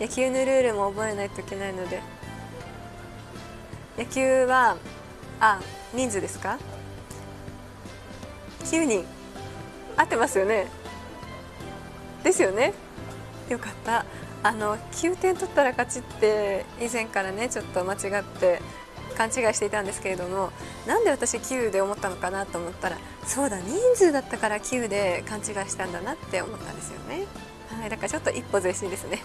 野球のルールも覚えないといけないので。野球はあ人数ですか？9人。合ってますよね？ですよね？よかった。あの9点取ったら勝ちって以前からねちょっと間違って勘違いしていたんですけれどもなんで私9で思ったのかなと思ったらそうだ人数だったから9で勘違いしたんだなって思ったんですよね。はい、だからちょっと一歩前進ですね。